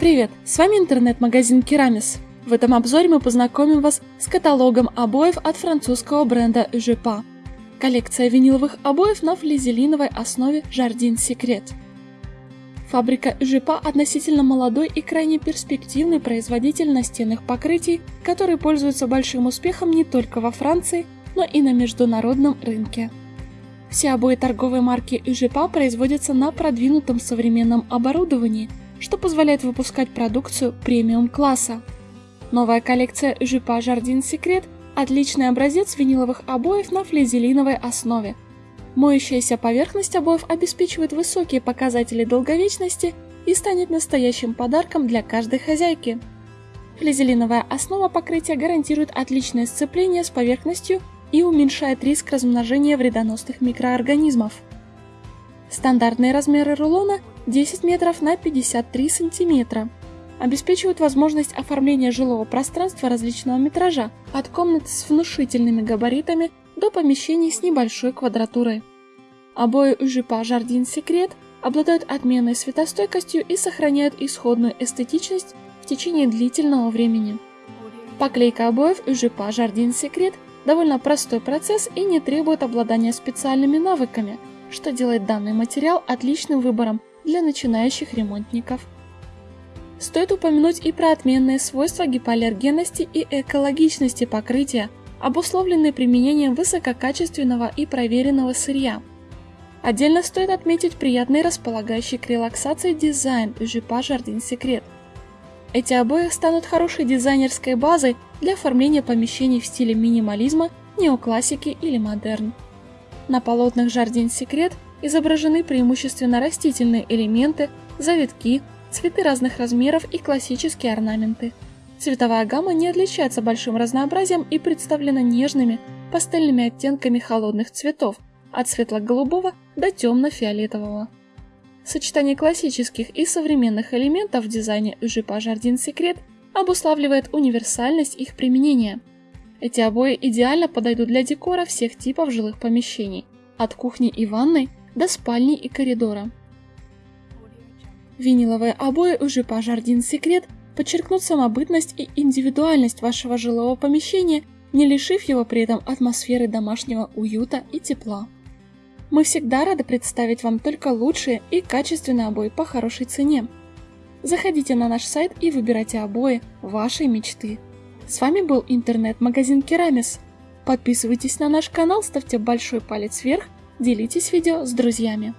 Привет, с вами интернет-магазин Керамис. В этом обзоре мы познакомим вас с каталогом обоев от французского бренда Жепа. Коллекция виниловых обоев на флизелиновой основе Jardin Secret. Фабрика Жепа относительно молодой и крайне перспективный производитель настенных покрытий, который пользуется большим успехом не только во Франции, но и на международном рынке. Все обои торговой марки Жепа производятся на продвинутом современном оборудовании, что позволяет выпускать продукцию премиум-класса. Новая коллекция Жепа Jardin Secret – отличный образец виниловых обоев на флизелиновой основе – Моющаяся поверхность обоев обеспечивает высокие показатели долговечности и станет настоящим подарком для каждой хозяйки. Флизелиновая основа покрытия гарантирует отличное сцепление с поверхностью и уменьшает риск размножения вредоносных микроорганизмов. Стандартные размеры рулона 10 метров на 53 сантиметра. Обеспечивают возможность оформления жилого пространства различного метража, от комнат с внушительными габаритами до помещений с небольшой квадратурой. Обои Жипа Jardin Secret обладают отменной светостойкостью и сохраняют исходную эстетичность в течение длительного времени. Поклейка обоев Жипа Jardin Secret довольно простой процесс и не требует обладания специальными навыками, что делает данный материал отличным выбором для начинающих ремонтников. Стоит упомянуть и про отменные свойства гипоаллергенности и экологичности покрытия, обусловленные применением высококачественного и проверенного сырья. Отдельно стоит отметить приятный располагающий к релаксации дизайн Жипа Jardin Secret. Эти обои станут хорошей дизайнерской базой для оформления помещений в стиле минимализма, неоклассики или модерн. На полотнах Jardin Secret изображены преимущественно растительные элементы, завитки, цветы разных размеров и классические орнаменты. Цветовая гамма не отличается большим разнообразием и представлена нежными, пастельными оттенками холодных цветов, от светло-голубого до темно-фиолетового. Сочетание классических и современных элементов в дизайне Жипа Jardin Secret обуславливает универсальность их применения. Эти обои идеально подойдут для декора всех типов жилых помещений, от кухни и ванной до спальни и коридора. Виниловые обои у Жипа Jardin Secret – подчеркнут самобытность и индивидуальность вашего жилого помещения, не лишив его при этом атмосферы домашнего уюта и тепла. Мы всегда рады представить вам только лучшие и качественные обои по хорошей цене. Заходите на наш сайт и выбирайте обои вашей мечты. С вами был интернет-магазин Керамис. Подписывайтесь на наш канал, ставьте большой палец вверх, делитесь видео с друзьями.